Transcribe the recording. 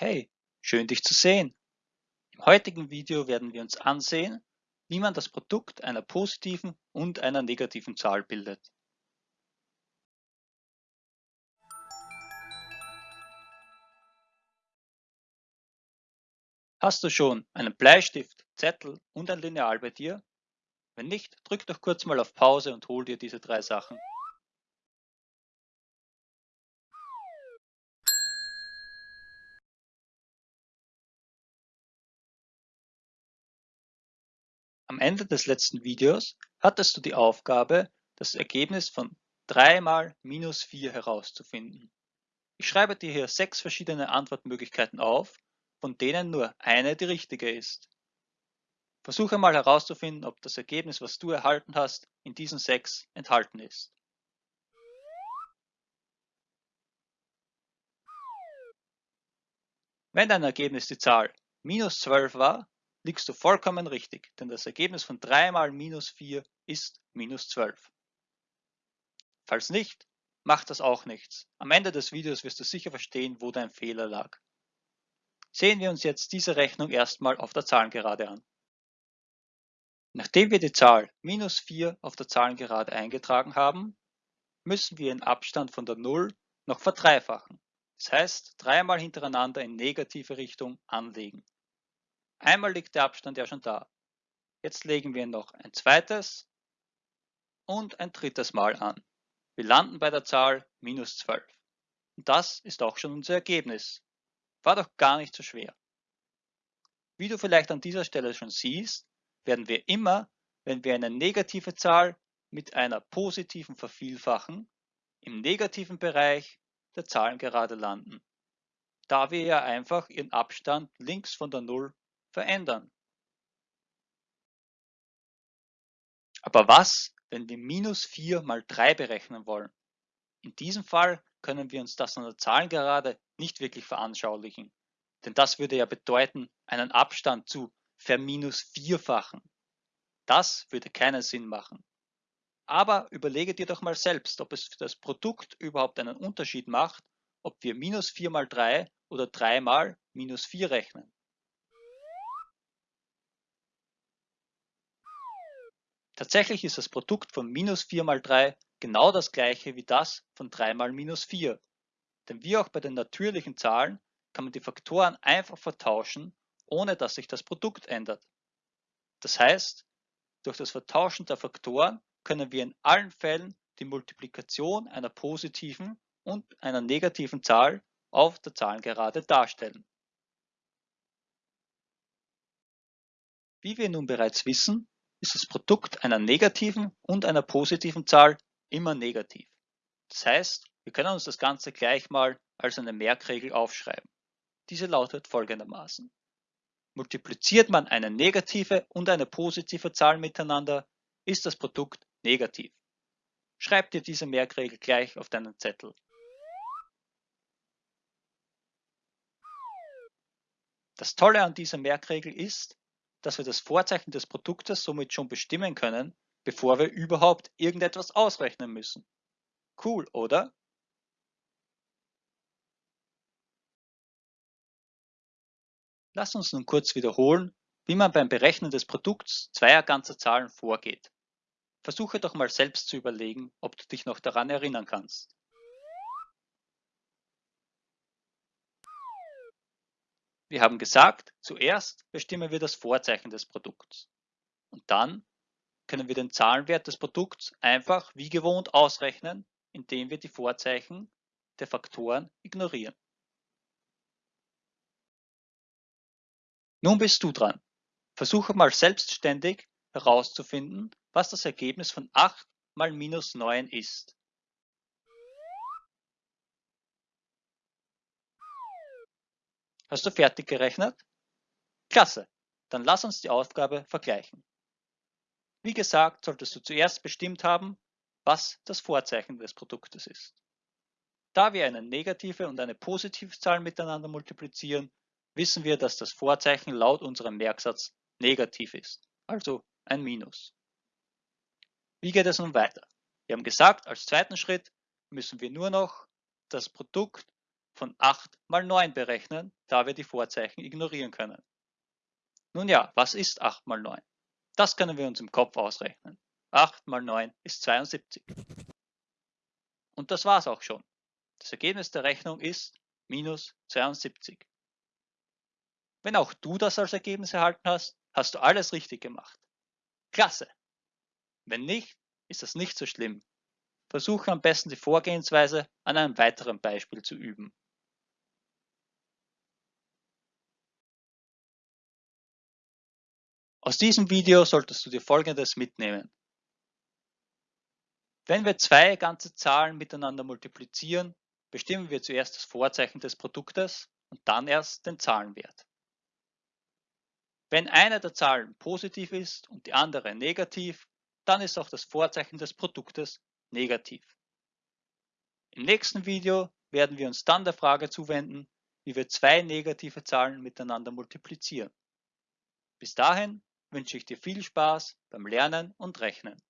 Hey, schön dich zu sehen. Im heutigen Video werden wir uns ansehen, wie man das Produkt einer positiven und einer negativen Zahl bildet. Hast du schon einen Bleistift, Zettel und ein Lineal bei dir? Wenn nicht, drück doch kurz mal auf Pause und hol dir diese drei Sachen. Am Ende des letzten Videos hattest du die Aufgabe, das Ergebnis von 3 mal minus 4 herauszufinden. Ich schreibe dir hier sechs verschiedene Antwortmöglichkeiten auf, von denen nur eine die richtige ist. Versuche mal herauszufinden, ob das Ergebnis, was du erhalten hast, in diesen sechs enthalten ist. Wenn dein Ergebnis die Zahl minus 12 war, liegst du vollkommen richtig, denn das Ergebnis von 3 mal minus 4 ist minus 12. Falls nicht, macht das auch nichts. Am Ende des Videos wirst du sicher verstehen, wo dein Fehler lag. Sehen wir uns jetzt diese Rechnung erstmal auf der Zahlengerade an. Nachdem wir die Zahl minus 4 auf der Zahlengerade eingetragen haben, müssen wir den Abstand von der 0 noch verdreifachen. Das heißt, dreimal hintereinander in negative Richtung anlegen. Einmal liegt der Abstand ja schon da. Jetzt legen wir noch ein zweites und ein drittes Mal an. Wir landen bei der Zahl minus 12. Und das ist auch schon unser Ergebnis. War doch gar nicht so schwer. Wie du vielleicht an dieser Stelle schon siehst, werden wir immer, wenn wir eine negative Zahl mit einer positiven vervielfachen, im negativen Bereich der Zahlengerade landen, da wir ja einfach ihren Abstand links von der Null verändern. Aber was, wenn wir minus 4 mal 3 berechnen wollen? In diesem Fall können wir uns das an der Zahlengerade nicht wirklich veranschaulichen, denn das würde ja bedeuten, einen Abstand zu verminus vierfachen. Das würde keinen Sinn machen. Aber überlege dir doch mal selbst, ob es für das Produkt überhaupt einen Unterschied macht, ob wir minus 4 mal 3 oder 3 mal minus 4 rechnen. Tatsächlich ist das Produkt von minus 4 mal 3 genau das gleiche wie das von 3 mal minus 4. Denn wie auch bei den natürlichen Zahlen kann man die Faktoren einfach vertauschen, ohne dass sich das Produkt ändert. Das heißt, durch das Vertauschen der Faktoren können wir in allen Fällen die Multiplikation einer positiven und einer negativen Zahl auf der Zahlengerade darstellen. Wie wir nun bereits wissen, ist das Produkt einer negativen und einer positiven Zahl immer negativ. Das heißt, wir können uns das Ganze gleich mal als eine Merkregel aufschreiben. Diese lautet folgendermaßen. Multipliziert man eine negative und eine positive Zahl miteinander, ist das Produkt negativ. Schreib dir diese Merkregel gleich auf deinen Zettel. Das Tolle an dieser Merkregel ist, dass wir das Vorzeichen des Produktes somit schon bestimmen können, bevor wir überhaupt irgendetwas ausrechnen müssen. Cool, oder? Lass uns nun kurz wiederholen, wie man beim Berechnen des Produkts zweier ganzer Zahlen vorgeht. Versuche doch mal selbst zu überlegen, ob du dich noch daran erinnern kannst. Wir haben gesagt, zuerst bestimmen wir das Vorzeichen des Produkts. Und dann können wir den Zahlenwert des Produkts einfach wie gewohnt ausrechnen, indem wir die Vorzeichen der Faktoren ignorieren. Nun bist du dran. Versuche mal selbstständig herauszufinden, was das Ergebnis von 8 mal minus 9 ist. Hast du fertig gerechnet? Klasse, dann lass uns die Aufgabe vergleichen. Wie gesagt, solltest du zuerst bestimmt haben, was das Vorzeichen des Produktes ist. Da wir eine negative und eine positive Zahl miteinander multiplizieren, wissen wir, dass das Vorzeichen laut unserem Merksatz negativ ist, also ein Minus. Wie geht es nun weiter? Wir haben gesagt, als zweiten Schritt müssen wir nur noch das Produkt von 8 mal 9 berechnen, da wir die Vorzeichen ignorieren können. Nun ja, was ist 8 mal 9? Das können wir uns im Kopf ausrechnen. 8 mal 9 ist 72. Und das war's auch schon. Das Ergebnis der Rechnung ist minus 72. Wenn auch du das als Ergebnis erhalten hast, hast du alles richtig gemacht. Klasse! Wenn nicht, ist das nicht so schlimm. Versuche am besten die Vorgehensweise an einem weiteren Beispiel zu üben. Aus diesem Video solltest du dir folgendes mitnehmen. Wenn wir zwei ganze Zahlen miteinander multiplizieren, bestimmen wir zuerst das Vorzeichen des Produktes und dann erst den Zahlenwert. Wenn eine der Zahlen positiv ist und die andere negativ, dann ist auch das Vorzeichen des Produktes negativ. Im nächsten Video werden wir uns dann der Frage zuwenden, wie wir zwei negative Zahlen miteinander multiplizieren. Bis dahin wünsche ich dir viel Spaß beim Lernen und Rechnen.